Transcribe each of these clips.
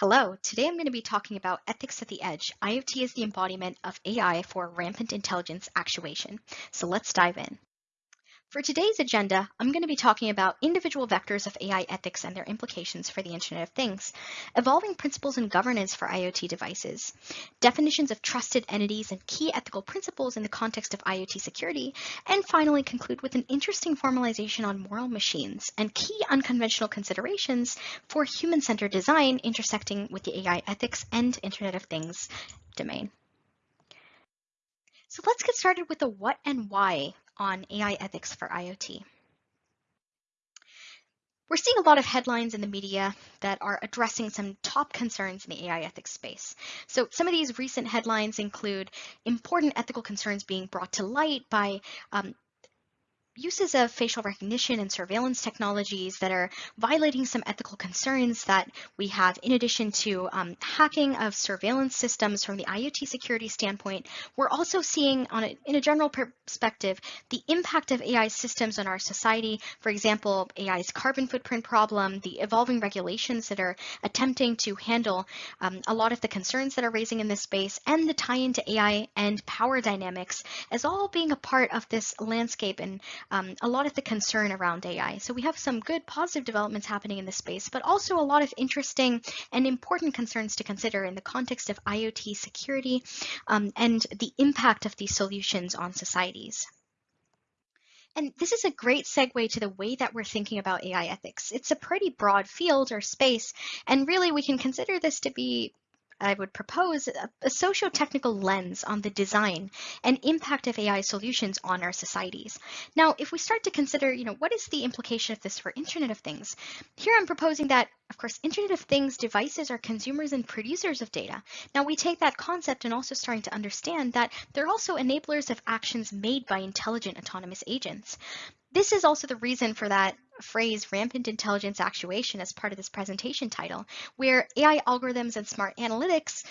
Hello, today I'm going to be talking about ethics at the edge. IoT is the embodiment of AI for rampant intelligence actuation. So let's dive in. For today's agenda, I'm going to be talking about individual vectors of AI ethics and their implications for the Internet of Things, evolving principles and governance for IoT devices, definitions of trusted entities and key ethical principles in the context of IoT security, and finally conclude with an interesting formalization on moral machines and key unconventional considerations for human-centered design intersecting with the AI ethics and Internet of Things domain. So let's get started with the what and why on AI ethics for IoT. We're seeing a lot of headlines in the media that are addressing some top concerns in the AI ethics space. So some of these recent headlines include important ethical concerns being brought to light by um, uses of facial recognition and surveillance technologies that are violating some ethical concerns that we have in addition to um, hacking of surveillance systems from the IoT security standpoint, we're also seeing on a, in a general perspective the impact of AI systems on our society. For example, AI's carbon footprint problem, the evolving regulations that are attempting to handle um, a lot of the concerns that are raising in this space, and the tie into AI and power dynamics as all being a part of this landscape and um, a lot of the concern around AI. So we have some good positive developments happening in this space, but also a lot of interesting and important concerns to consider in the context of IoT security um, and the impact of these solutions on societies. And this is a great segue to the way that we're thinking about AI ethics. It's a pretty broad field or space, and really we can consider this to be I would propose a, socio-technical lens on the design and impact of AI solutions on our societies. Now, if we start to consider, you know, what is the implication of this for Internet of Things? Here I'm proposing that, of course, Internet of Things devices are consumers and producers of data. Now we take that concept and also starting to understand that they're also enablers of actions made by intelligent autonomous agents. This is also the reason for that phrase rampant intelligence actuation as part of this presentation title, where AI algorithms and smart analytics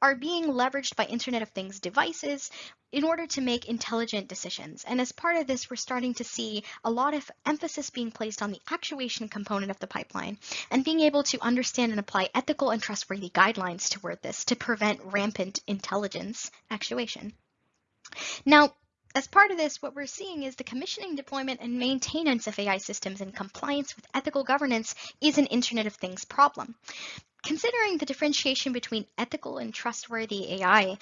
are being leveraged by Internet of Things devices in order to make intelligent decisions. And as part of this, we're starting to see a lot of emphasis being placed on the actuation component of the pipeline and being able to understand and apply ethical and trustworthy guidelines toward this to prevent rampant intelligence actuation. Now, as part of this, what we're seeing is the commissioning, deployment, and maintenance of AI systems in compliance with ethical governance is an Internet of Things problem. Considering the differentiation between ethical and trustworthy AI,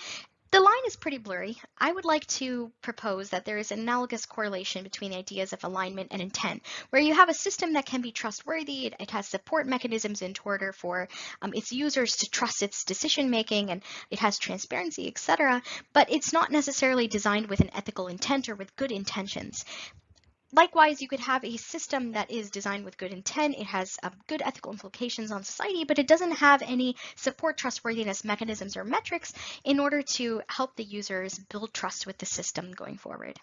the line is pretty blurry. I would like to propose that there is an analogous correlation between ideas of alignment and intent, where you have a system that can be trustworthy, it, it has support mechanisms in order for um, its users to trust its decision making, and it has transparency, etc. But it's not necessarily designed with an ethical intent or with good intentions. Likewise, you could have a system that is designed with good intent, it has uh, good ethical implications on society, but it doesn't have any support trustworthiness mechanisms or metrics in order to help the users build trust with the system going forward.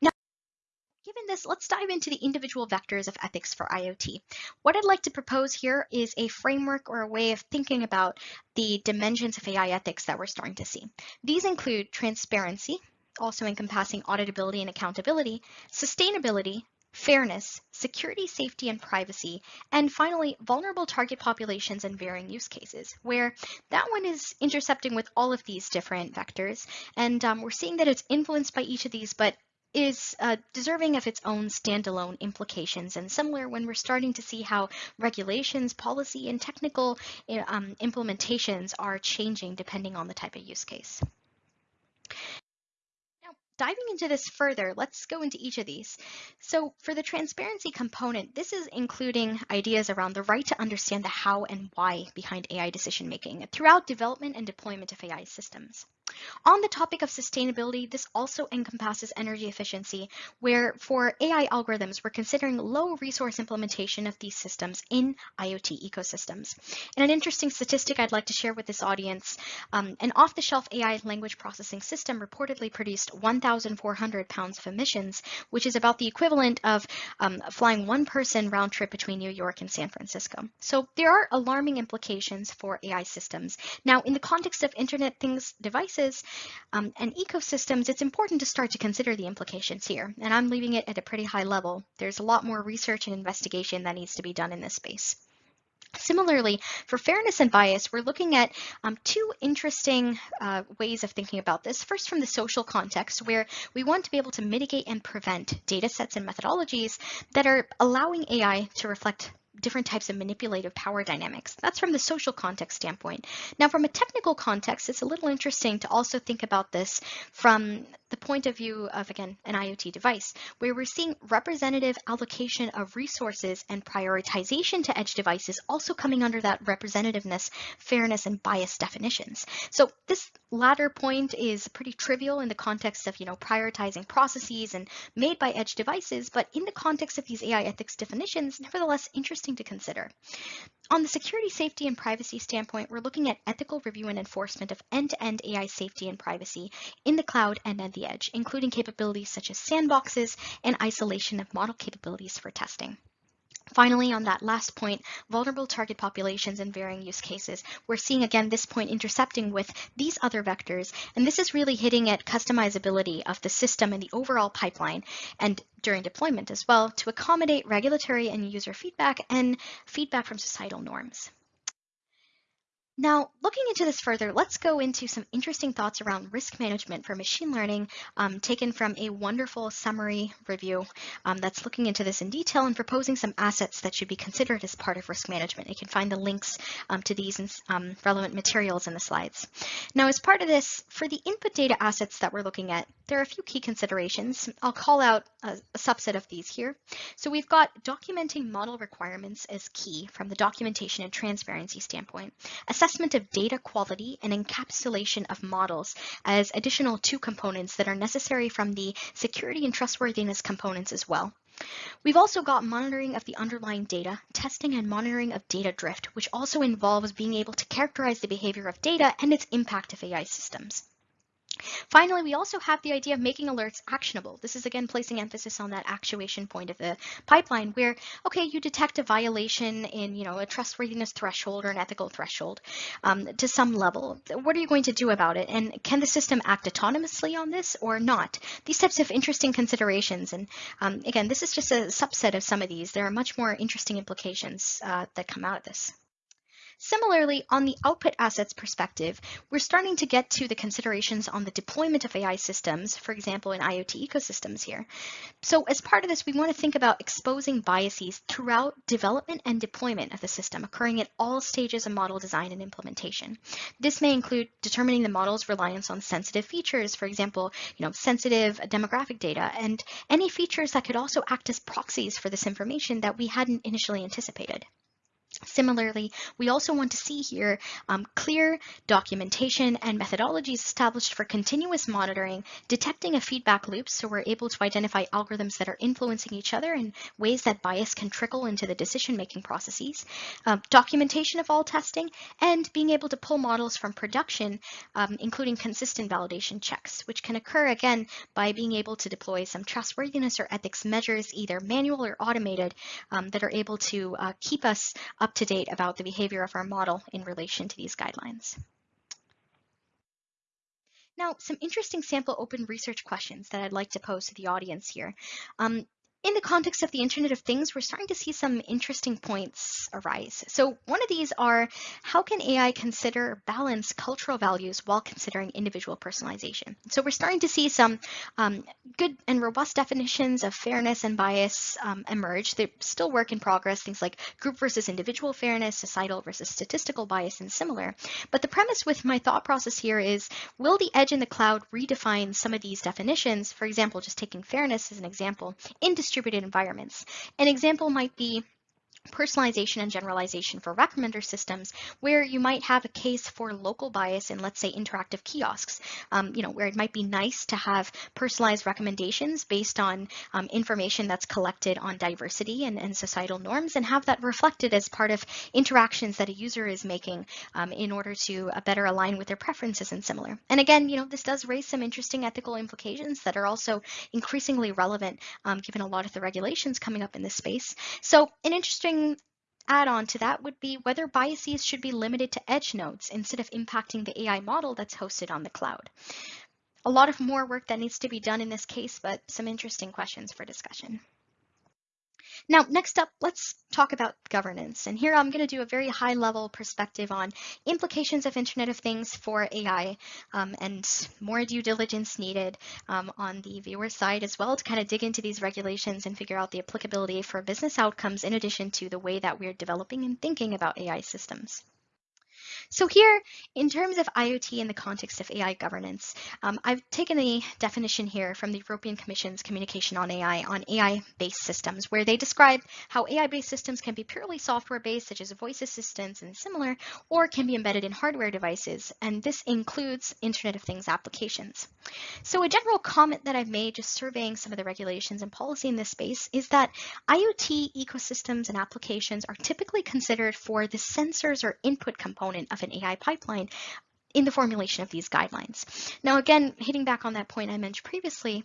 Now, given this, let's dive into the individual vectors of ethics for IoT. What I'd like to propose here is a framework or a way of thinking about the dimensions of AI ethics that we're starting to see. These include transparency, also encompassing auditability and accountability, sustainability, fairness, security, safety, and privacy, and finally, vulnerable target populations and varying use cases, where that one is intercepting with all of these different vectors. And um, we're seeing that it's influenced by each of these, but is uh, deserving of its own standalone implications and similar when we're starting to see how regulations, policy, and technical eh, um, implementations are changing depending on the type of use case diving into this further, let's go into each of these. So for the transparency component, this is including ideas around the right to understand the how and why behind AI decision making throughout development and deployment of AI systems. On the topic of sustainability, this also encompasses energy efficiency, where for AI algorithms, we're considering low resource implementation of these systems in IoT ecosystems. And an interesting statistic I'd like to share with this audience, um, an off-the-shelf AI language processing system reportedly produced 1,400 pounds of emissions, which is about the equivalent of um, flying one person round trip between New York and San Francisco. So there are alarming implications for AI systems. Now, in the context of Internet Things devices, um, and ecosystems, it's important to start to consider the implications here. And I'm leaving it at a pretty high level. There's a lot more research and investigation that needs to be done in this space. Similarly, for fairness and bias, we're looking at um, two interesting uh, ways of thinking about this. First, from the social context, where we want to be able to mitigate and prevent data sets and methodologies that are allowing AI to reflect different types of manipulative power dynamics. That's from the social context standpoint. Now, from a technical context, it's a little interesting to also think about this from the point of view of, again, an IoT device, where we're seeing representative allocation of resources and prioritization to edge devices also coming under that representativeness, fairness, and bias definitions. So this latter point is pretty trivial in the context of, you know, prioritizing processes and made by edge devices, but in the context of these AI ethics definitions, nevertheless interesting to consider. On the security, safety, and privacy standpoint, we're looking at ethical review and enforcement of end-to-end -end AI safety and privacy in the cloud and at the edge, including capabilities such as sandboxes and isolation of model capabilities for testing. Finally, on that last point, vulnerable target populations and varying use cases, we're seeing again this point intercepting with these other vectors, and this is really hitting at customizability of the system and the overall pipeline, and during deployment as well, to accommodate regulatory and user feedback and feedback from societal norms. Now, looking into this further, let's go into some interesting thoughts around risk management for machine learning, um, taken from a wonderful summary review um, that's looking into this in detail and proposing some assets that should be considered as part of risk management. You can find the links um, to these um, relevant materials in the slides. Now, as part of this, for the input data assets that we're looking at, there are a few key considerations. I'll call out a, a subset of these here. So we've got documenting model requirements as key from the documentation and transparency standpoint assessment of data quality and encapsulation of models as additional two components that are necessary from the security and trustworthiness components as well. We've also got monitoring of the underlying data, testing and monitoring of data drift, which also involves being able to characterize the behavior of data and its impact of AI systems. Finally, we also have the idea of making alerts actionable. This is again placing emphasis on that actuation point of the pipeline where, okay, you detect a violation in, you know, a trustworthiness threshold or an ethical threshold um, to some level. What are you going to do about it? And can the system act autonomously on this or not? These types of interesting considerations. And um, again, this is just a subset of some of these. There are much more interesting implications uh, that come out of this. Similarly, on the output assets perspective, we're starting to get to the considerations on the deployment of AI systems, for example, in IoT ecosystems here. So as part of this, we want to think about exposing biases throughout development and deployment of the system, occurring at all stages of model design and implementation. This may include determining the model's reliance on sensitive features, for example, you know, sensitive demographic data, and any features that could also act as proxies for this information that we hadn't initially anticipated. Similarly, we also want to see here um, clear documentation and methodologies established for continuous monitoring, detecting a feedback loop so we're able to identify algorithms that are influencing each other and ways that bias can trickle into the decision-making processes, um, documentation of all testing, and being able to pull models from production, um, including consistent validation checks, which can occur again by being able to deploy some trustworthiness or ethics measures, either manual or automated, um, that are able to uh, keep us up to date about the behavior of our model in relation to these guidelines. Now, some interesting sample open research questions that I'd like to pose to the audience here. Um, in the context of the Internet of Things, we're starting to see some interesting points arise. So one of these are, how can AI consider balance cultural values while considering individual personalization? So we're starting to see some um, good and robust definitions of fairness and bias um, emerge. They're still work in progress, things like group versus individual fairness, societal versus statistical bias, and similar. But the premise with my thought process here is, will the edge in the cloud redefine some of these definitions? For example, just taking fairness as an example, in distributed environments. An example might be personalization and generalization for recommender systems where you might have a case for local bias in let's say interactive kiosks. Um, you know where it might be nice to have personalized recommendations based on um, information that's collected on diversity and, and, societal norms and have that reflected as part of interactions that a user is making um, in order to uh, better align with their preferences and similar. And again you know this does raise some interesting ethical implications that are also increasingly relevant um, given a lot of the regulations coming up in this space. So an interesting add-on to that would be whether biases should be limited to edge nodes instead of impacting the AI model that's hosted on the cloud. A lot of more work that needs to be done in this case, but some interesting questions for discussion. Now, next up, let's talk about governance. And here I'm going to do a very high level perspective on implications of Internet of Things for AI um, and more due diligence needed um, on the viewer side as well to kind of dig into these regulations and figure out the applicability for business outcomes in addition to the way that we're developing and thinking about AI systems. So here, in terms of IoT in the context of AI governance, um, I've taken a definition here from the European Commission's Communication on AI on AI-based systems, where they describe how AI-based systems can be purely software-based, such as voice assistants and similar, or can be embedded in hardware devices, and this includes Internet of Things applications. So a general comment that I've made just surveying some of the regulations and policy in this space is that IoT ecosystems and applications are typically considered for the sensors or input component of an AI pipeline in the formulation of these guidelines. Now, again, hitting back on that point I mentioned previously,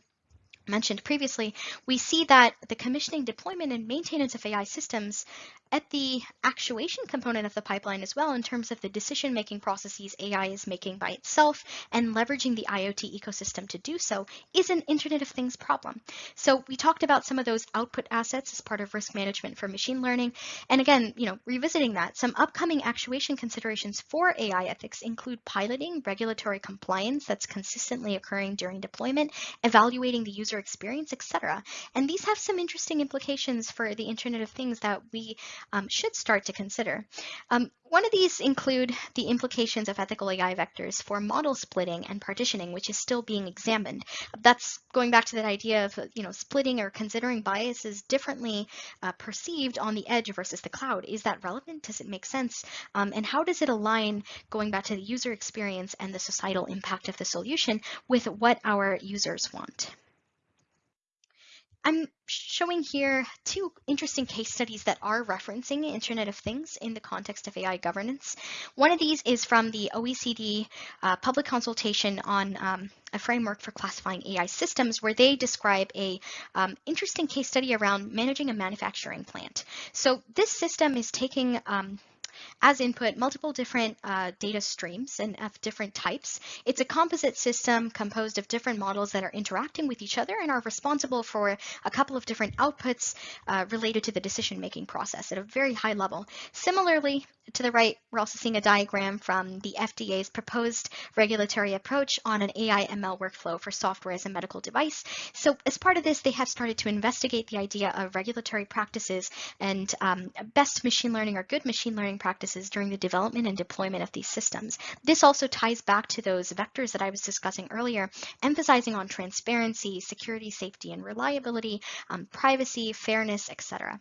mentioned previously, we see that the commissioning, deployment, and maintenance of AI systems at the actuation component of the pipeline as well in terms of the decision-making processes AI is making by itself and leveraging the IoT ecosystem to do so is an Internet of Things problem. So we talked about some of those output assets as part of risk management for machine learning. And again, you know, revisiting that, some upcoming actuation considerations for AI ethics include piloting regulatory compliance that's consistently occurring during deployment, evaluating the user experience, etc. And these have some interesting implications for the Internet of Things that we um, should start to consider. Um, one of these include the implications of ethical AI vectors for model splitting and partitioning, which is still being examined. That's going back to that idea of you know splitting or considering biases differently uh, perceived on the edge versus the cloud. Is that relevant? Does it make sense? Um, and how does it align, going back to the user experience and the societal impact of the solution, with what our users want? I'm showing here two interesting case studies that are referencing Internet of Things in the context of AI governance. One of these is from the OECD uh, public consultation on um, a framework for classifying AI systems where they describe a um, interesting case study around managing a manufacturing plant. So this system is taking um, as input multiple different uh, data streams and of different types. It's a composite system composed of different models that are interacting with each other and are responsible for a couple of different outputs uh, related to the decision-making process at a very high level. Similarly, to the right, we're also seeing a diagram from the FDA's proposed regulatory approach on an AI ML workflow for software as a medical device. So as part of this, they have started to investigate the idea of regulatory practices and um, best machine learning or good machine learning practices during the development and deployment of these systems. This also ties back to those vectors that I was discussing earlier, emphasizing on transparency, security, safety, and reliability, um, privacy, fairness, etc.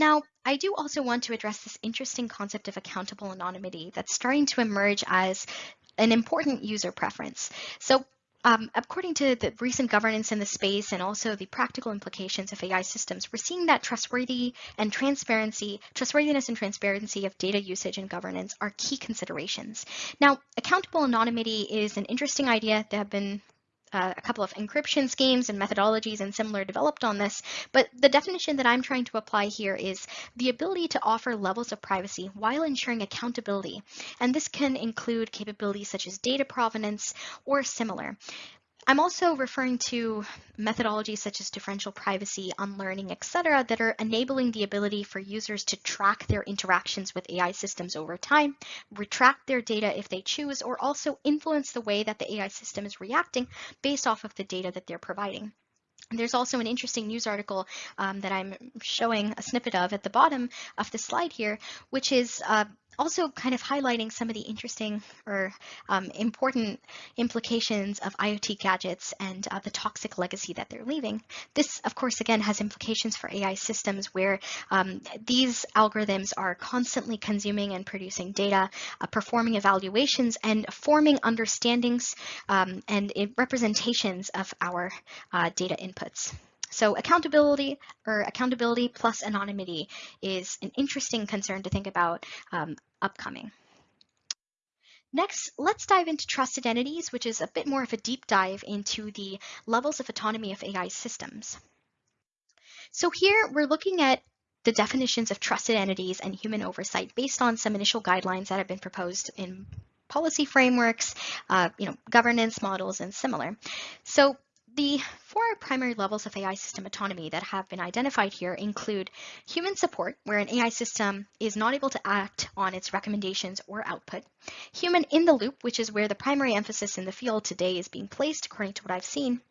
Now, I do also want to address this interesting concept of accountable anonymity that's starting to emerge as an important user preference. So um, according to the recent governance in the space and also the practical implications of AI systems, we're seeing that trustworthy and transparency, trustworthiness and transparency of data usage and governance are key considerations. Now, accountable anonymity is an interesting idea that have been uh, a couple of encryption schemes and methodologies and similar developed on this, but the definition that I'm trying to apply here is the ability to offer levels of privacy while ensuring accountability. And this can include capabilities such as data provenance or similar. I'm also referring to methodologies such as differential privacy, unlearning, etc., that are enabling the ability for users to track their interactions with AI systems over time, retract their data if they choose, or also influence the way that the AI system is reacting based off of the data that they're providing. There's also an interesting news article um, that I'm showing a snippet of at the bottom of the slide here, which is uh, also kind of highlighting some of the interesting or um, important implications of IoT gadgets and uh, the toxic legacy that they're leaving. This, of course, again, has implications for AI systems where um, these algorithms are constantly consuming and producing data, uh, performing evaluations, and forming understandings um, and representations of our uh, data inputs. So accountability or accountability plus anonymity is an interesting concern to think about um, upcoming. Next, let's dive into trusted entities, which is a bit more of a deep dive into the levels of autonomy of AI systems. So here we're looking at the definitions of trusted entities and human oversight based on some initial guidelines that have been proposed in policy frameworks, uh, you know, governance models, and similar. So The four primary levels of AI system autonomy that have been identified here include human support, where an AI system is not able to act on its recommendations or output, human in the loop, which is where the primary emphasis in the field today is being placed, according to what I've seen,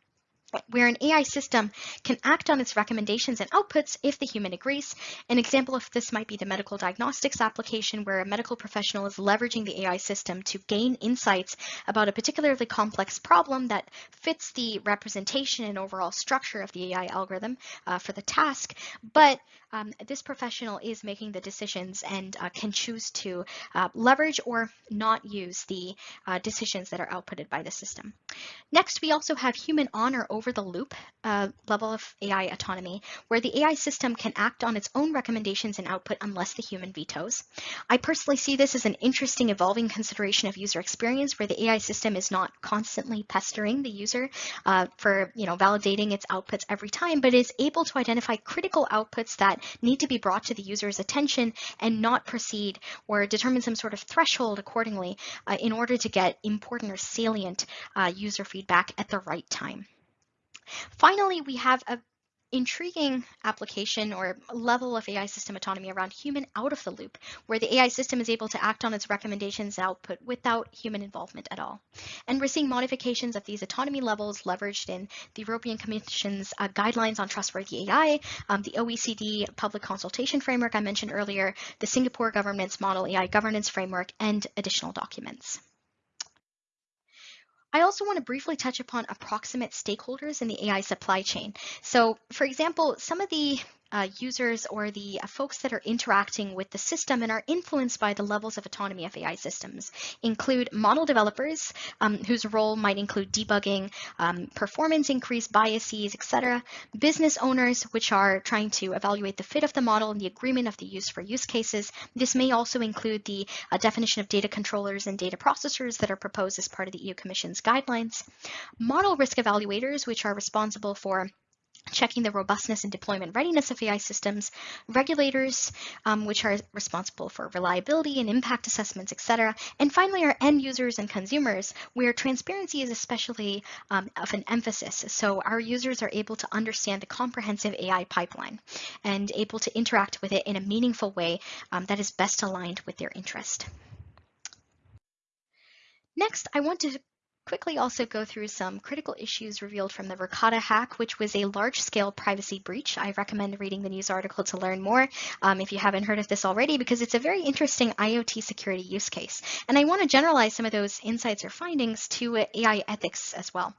where an AI system can act on its recommendations and outputs if the human agrees. An example of this might be the medical diagnostics application where a medical professional is leveraging the AI system to gain insights about a particularly complex problem that fits the representation and overall structure of the AI algorithm uh, for the task, but um, this professional is making the decisions and uh, can choose to uh, leverage or not use the uh, decisions that are outputted by the system. Next, we also have human on or over the loop uh, level of AI autonomy, where the AI system can act on its own recommendations and output unless the human vetoes. I personally see this as an interesting evolving consideration of user experience, where the AI system is not constantly pestering the user uh, for you know validating its outputs every time, but is able to identify critical outputs that need to be brought to the user's attention and not proceed or determine some sort of threshold accordingly uh, in order to get important or salient uh, user feedback at the right time. Finally, we have a intriguing application or level of AI system autonomy around human out of the loop, where the AI system is able to act on its recommendations output without human involvement at all. And we're seeing modifications of these autonomy levels leveraged in the European Commission's uh, guidelines on trustworthy AI, um, the OECD public consultation framework I mentioned earlier, the Singapore government's model AI governance framework, and additional documents. I also want to briefly touch upon approximate stakeholders in the AI supply chain. So for example, some of the uh, users or the uh, folks that are interacting with the system and are influenced by the levels of autonomy of AI systems include model developers, um, whose role might include debugging, um, performance increase, biases, etc. Business owners, which are trying to evaluate the fit of the model and the agreement of the use for use cases. This may also include the uh, definition of data controllers and data processors that are proposed as part of the EU Commission's guidelines. Model risk evaluators, which are responsible for checking the robustness and deployment readiness of AI systems, regulators, um, which are responsible for reliability and impact assessments, et cetera, and finally our end users and consumers, where transparency is especially um, of an emphasis. So our users are able to understand the comprehensive AI pipeline and able to interact with it in a meaningful way um, that is best aligned with their interest. Next, I want to quickly also go through some critical issues revealed from the Verkada hack, which was a large-scale privacy breach. I recommend reading the news article to learn more um, if you haven't heard of this already, because it's a very interesting IoT security use case. And I want to generalize some of those insights or findings to uh, AI ethics as well.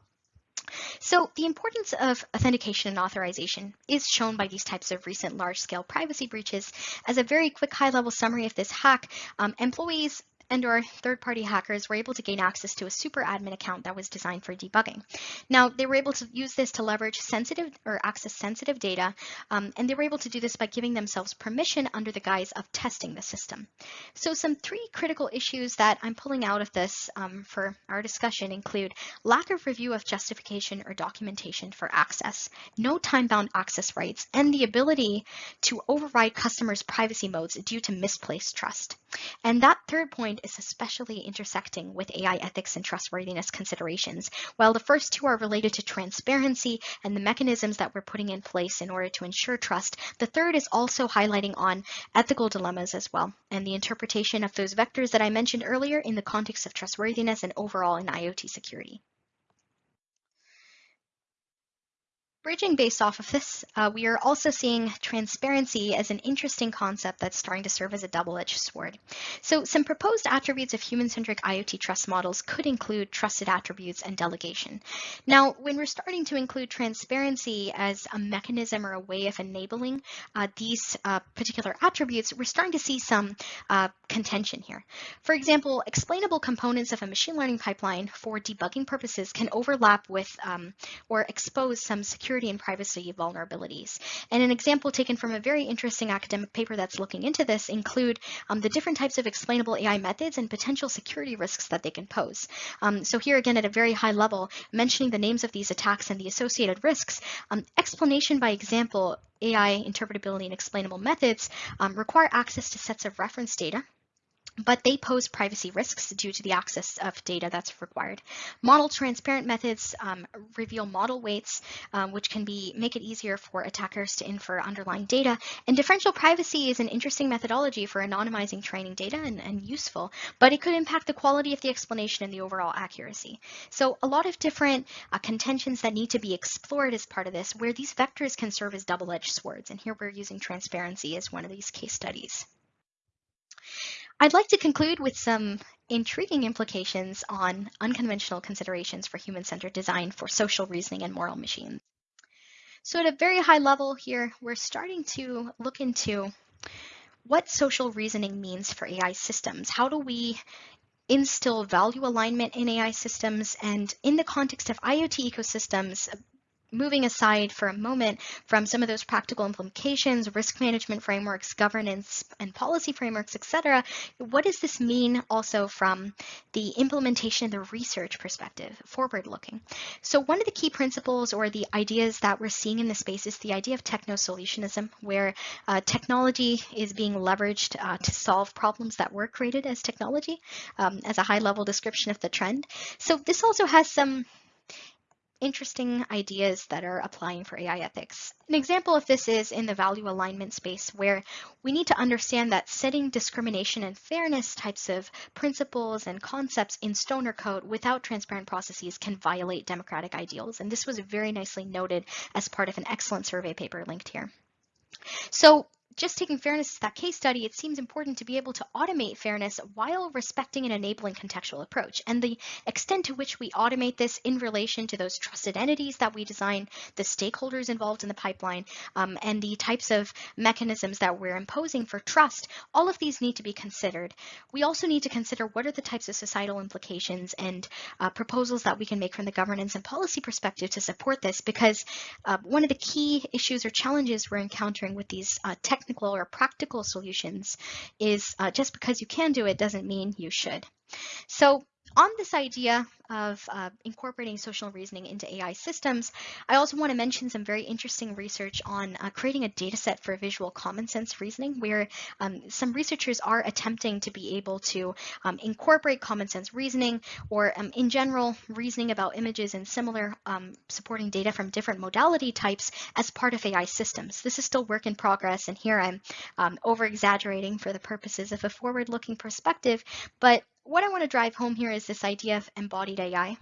So the importance of authentication and authorization is shown by these types of recent large-scale privacy breaches. As a very quick high-level summary of this hack, um, employees and or third-party hackers were able to gain access to a super admin account that was designed for debugging. Now, they were able to use this to leverage sensitive or access sensitive data, um, and they were able to do this by giving themselves permission under the guise of testing the system. So some three critical issues that I'm pulling out of this um, for our discussion include lack of review of justification or documentation for access, no time-bound access rights, and the ability to override customers' privacy modes due to misplaced trust. And that third point is especially intersecting with AI ethics and trustworthiness considerations. While the first two are related to transparency and the mechanisms that we're putting in place in order to ensure trust, the third is also highlighting on ethical dilemmas as well, and the interpretation of those vectors that I mentioned earlier in the context of trustworthiness and overall in IoT security. Bridging based off of this, uh, we are also seeing transparency as an interesting concept that's starting to serve as a double-edged sword. So some proposed attributes of human-centric IoT trust models could include trusted attributes and delegation. Now, when we're starting to include transparency as a mechanism or a way of enabling uh, these uh, particular attributes, we're starting to see some uh, contention here. For example, explainable components of a machine learning pipeline for debugging purposes can overlap with um, or expose some security security and privacy vulnerabilities. And an example taken from a very interesting academic paper that's looking into this include um, the different types of explainable AI methods and potential security risks that they can pose. Um, so here again at a very high level, mentioning the names of these attacks and the associated risks, um, explanation by example, AI interpretability and explainable methods um, require access to sets of reference data but they pose privacy risks due to the access of data that's required. Model transparent methods um, reveal model weights, um, which can be make it easier for attackers to infer underlying data. And differential privacy is an interesting methodology for anonymizing training data and, and useful, but it could impact the quality of the explanation and the overall accuracy. So a lot of different uh, contentions that need to be explored as part of this, where these vectors can serve as double-edged swords. And here we're using transparency as one of these case studies. I'd like to conclude with some intriguing implications on unconventional considerations for human-centered design for social reasoning and moral machines. So at a very high level here, we're starting to look into what social reasoning means for AI systems. How do we instill value alignment in AI systems? And in the context of IoT ecosystems, moving aside for a moment from some of those practical implications, risk management frameworks, governance and policy frameworks, et cetera, what does this mean also from the implementation and the research perspective, forward looking? So one of the key principles or the ideas that we're seeing in this space is the idea of techno-solutionism, where uh, technology is being leveraged uh, to solve problems that were created as technology, um, as a high level description of the trend. So this also has some interesting ideas that are applying for AI ethics. An example of this is in the value alignment space, where we need to understand that setting discrimination and fairness types of principles and concepts in Stoner code without transparent processes can violate democratic ideals. And this was very nicely noted as part of an excellent survey paper linked here. So just taking fairness as that case study, it seems important to be able to automate fairness while respecting and enabling contextual approach. And the extent to which we automate this in relation to those trusted entities that we design, the stakeholders involved in the pipeline, um, and the types of mechanisms that we're imposing for trust, all of these need to be considered. We also need to consider what are the types of societal implications and uh, proposals that we can make from the governance and policy perspective to support this, because uh, one of the key issues or challenges we're encountering with these uh, technical or practical solutions is uh, just because you can do it doesn't mean you should. So on this idea of uh, incorporating social reasoning into AI systems, I also want to mention some very interesting research on uh, creating a data set for visual common sense reasoning, where um, some researchers are attempting to be able to um, incorporate common sense reasoning or um, in general reasoning about images and similar um, supporting data from different modality types as part of AI systems. This is still work in progress, and here I'm um, over exaggerating for the purposes of a forward looking perspective, but what I want to drive home here is this idea of embodied AI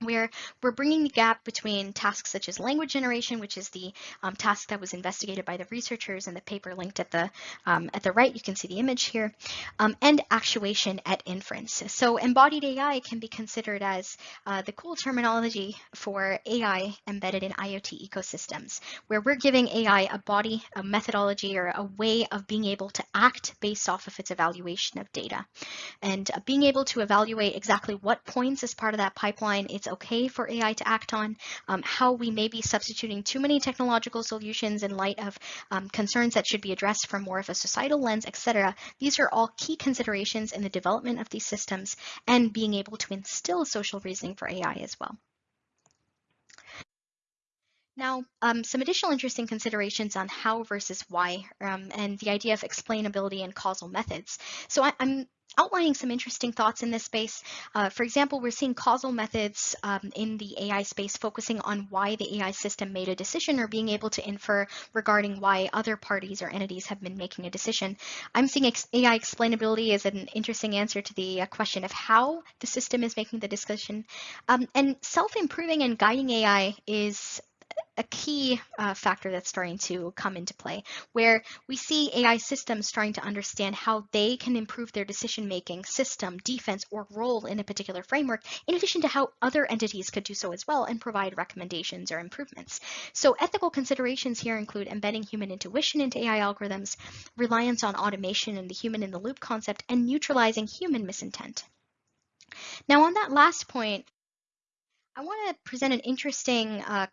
where we're bringing the gap between tasks such as language generation, which is the um, task that was investigated by the researchers in the paper linked at the um, at the right. You can see the image here, um, and actuation at inference. So embodied AI can be considered as uh, the cool terminology for AI embedded in IoT ecosystems, where we're giving AI a body, a methodology, or a way of being able to act based off of its evaluation of data, and uh, being able to evaluate exactly what points as part of that pipeline it's okay for AI to act on, um, how we may be substituting too many technological solutions in light of um, concerns that should be addressed from more of a societal lens, etc. These are all key considerations in the development of these systems and being able to instill social reasoning for AI as well. Now, um, some additional interesting considerations on how versus why um, and the idea of explainability and causal methods. So I, am outlining some interesting thoughts in this space. Uh, for example, we're seeing causal methods um, in the AI space focusing on why the AI system made a decision or being able to infer regarding why other parties or entities have been making a decision. I'm seeing ex AI explainability as an interesting answer to the uh, question of how the system is making the decision. Um, and self-improving and guiding AI is a key uh, factor that's starting to come into play, where we see AI systems starting to understand how they can improve their decision making system, defense, or role in a particular framework, in addition to how other entities could do so as well and provide recommendations or improvements. So, ethical considerations here include embedding human intuition into AI algorithms, reliance on automation and the human in the loop concept, and neutralizing human misintent. Now, on that last point, I want to present an interesting uh,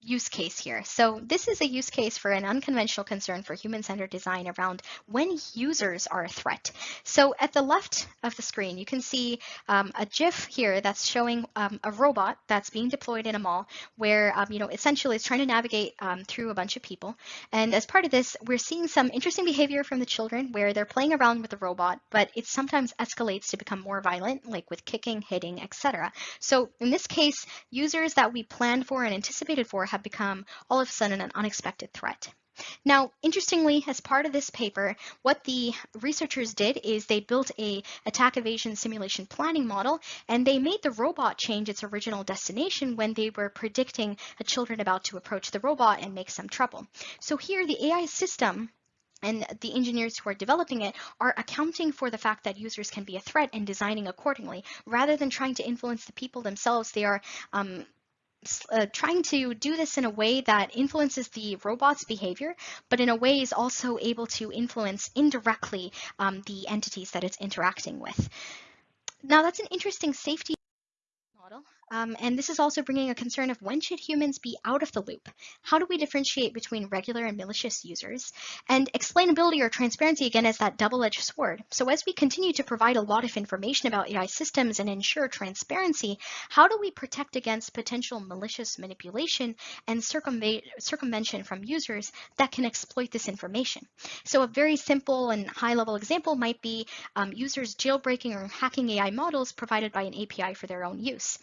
use case here. So this is a use case for an unconventional concern for human-centered design around when users are a threat. So at the left of the screen, you can see um, a GIF here that's showing um, a robot that's being deployed in a mall where, um, you know, essentially it's trying to navigate um, through a bunch of people. And as part of this, we're seeing some interesting behavior from the children where they're playing around with the robot, but it sometimes escalates to become more violent, like with kicking, hitting, etc. So in this case, users that we planned for and anticipated for have become all of a sudden an unexpected threat. Now, interestingly, as part of this paper, what the researchers did is they built a attack evasion simulation planning model, and they made the robot change its original destination when they were predicting a children about to approach the robot and make some trouble. So here, the AI system and the engineers who are developing it are accounting for the fact that users can be a threat and designing accordingly. Rather than trying to influence the people themselves, they are um, uh, trying to do this in a way that influences the robot's behavior, but in a way is also able to influence indirectly um, the entities that it's interacting with. Now that's an interesting safety Um, and this is also bringing a concern of when should humans be out of the loop? How do we differentiate between regular and malicious users? And explainability or transparency again is that double-edged sword. So as we continue to provide a lot of information about AI systems and ensure transparency, how do we protect against potential malicious manipulation and circumvention from users that can exploit this information? So a very simple and high-level example might be um, users jailbreaking or hacking AI models provided by an API for their own use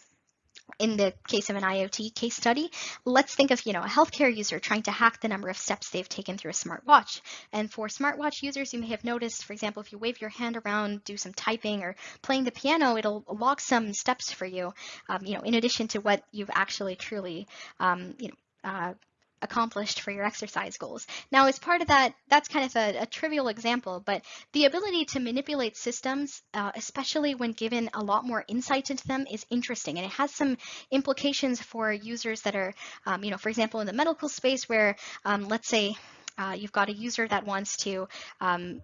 in the case of an IoT case study, let's think of you know a healthcare user trying to hack the number of steps they've taken through a smartwatch. And for smartwatch users, you may have noticed, for example, if you wave your hand around, do some typing or playing the piano, it'll log some steps for you. Um, you know, in addition to what you've actually truly um, you know uh, accomplished for your exercise goals. Now, as part of that, that's kind of a, a trivial example, but the ability to manipulate systems, uh, especially when given a lot more insight into them, is interesting. And it has some implications for users that are, um, you know, for example, in the medical space where, um, let's say, uh, you've got a user that wants to um,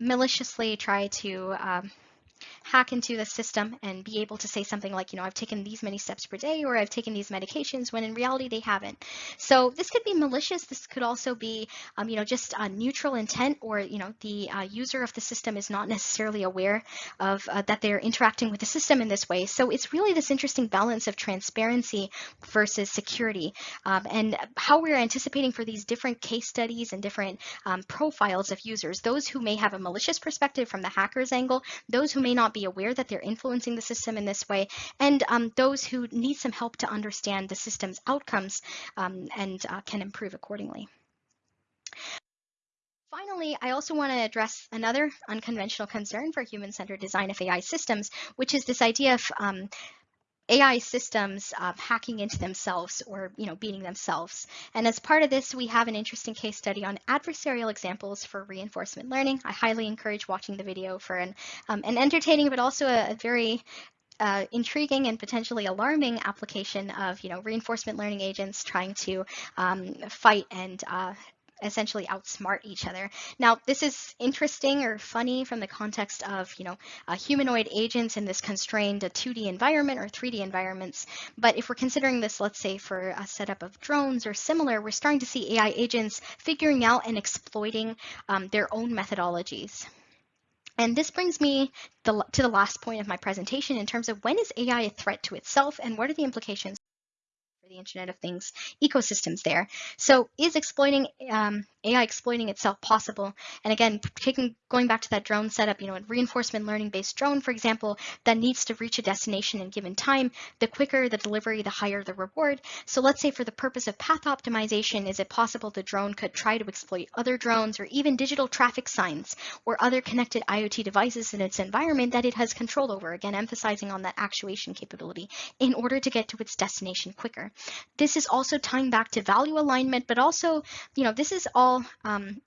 maliciously try to um, hack into the system and be able to say something like, you know, I've taken these many steps per day or I've taken these medications when in reality they haven't. So this could be malicious. This could also be, um, you know, just a neutral intent or, you know, the uh, user of the system is not necessarily aware of uh, that they're interacting with the system in this way. So it's really this interesting balance of transparency versus security um, and how we're anticipating for these different case studies and different um, profiles of users, those who may have a malicious perspective from the hacker's angle, those who may not be aware that they're influencing the system in this way, and um, those who need some help to understand the system's outcomes um, and uh, can improve accordingly. Finally, I also want to address another unconventional concern for human-centered design of AI systems, which is this idea of um, AI systems hacking into themselves or you know beating themselves. And as part of this, we have an interesting case study on adversarial examples for reinforcement learning. I highly encourage watching the video for an, um, an entertaining but also a, a very uh, intriguing and potentially alarming application of you know reinforcement learning agents trying to um, fight and uh, essentially outsmart each other. Now, this is interesting or funny from the context of, you know, uh, humanoid agents in this constrained 2D environment or 3D environments. But if we're considering this, let's say for a setup of drones or similar, we're starting to see AI agents figuring out and exploiting um, their own methodologies. And this brings me to the last point of my presentation in terms of when is AI a threat to itself and what are the implications for the Internet of Things ecosystems there. So is exploiting um, AI exploiting itself possible? And again, taking going back to that drone setup, you know, a reinforcement learning based drone, for example, that needs to reach a destination in given time, the quicker the delivery, the higher the reward. So let's say for the purpose of path optimization, is it possible the drone could try to exploit other drones or even digital traffic signs or other connected IoT devices in its environment that it has control over, again, emphasizing on that actuation capability in order to get to its destination quicker. This is also tying back to value alignment, but also, you know, this is all um,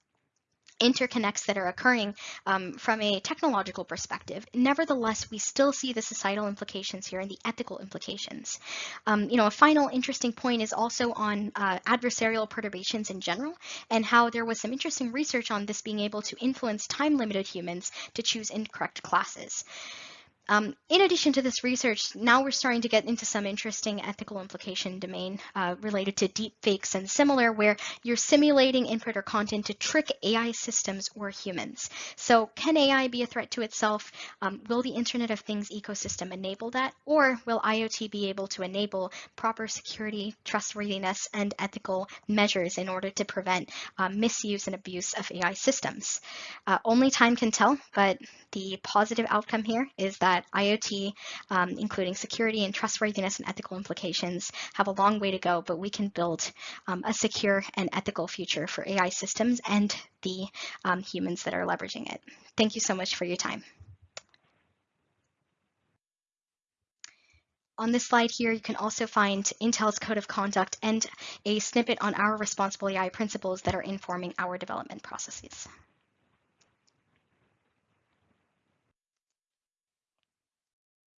interconnects that are occurring um, from a technological perspective. Nevertheless, we still see the societal implications here and the ethical implications. Um, you know, a final interesting point is also on uh, adversarial perturbations in general and how there was some interesting research on this being able to influence time-limited humans to choose incorrect classes. Um, in addition to this research, now we're starting to get into some interesting ethical implication domain uh, related to deep fakes and similar, where you're simulating input or content to trick AI systems or humans. So can AI be a threat to itself? Um, will the Internet of Things ecosystem enable that? Or will IoT be able to enable proper security, trustworthiness, and ethical measures in order to prevent uh, misuse and abuse of AI systems? Uh, only time can tell, but the positive outcome here is that IoT, um, including security and trustworthiness and ethical implications, have a long way to go, but we can build um, a secure and ethical future for AI systems and the um, humans that are leveraging it. Thank you so much for your time. On this slide here, you can also find Intel's code of conduct and a snippet on our responsible AI principles that are informing our development processes.